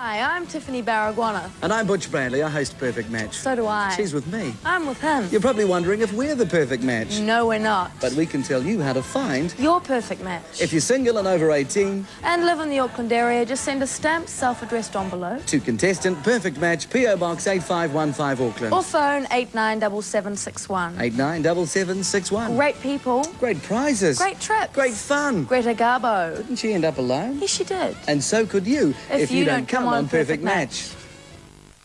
Hi, I'm Tiffany Baragwanath. And I'm Butch Bradley. I host Perfect Match. So do I. She's with me. I'm with him. You're probably wondering if we're the perfect match. No, we're not. But we can tell you how to find. Your perfect match. If you're single and over 18. And live in the Auckland area, just send a stamped self-addressed envelope. To contestant Perfect Match, P.O. Box 8515 Auckland. Or phone 897761. 897761. Great people. Great prizes. Great trips. Great fun. Greta Garbo. Didn't she end up alone? Yes, she did. And so could you If you don't come on Perfect Match.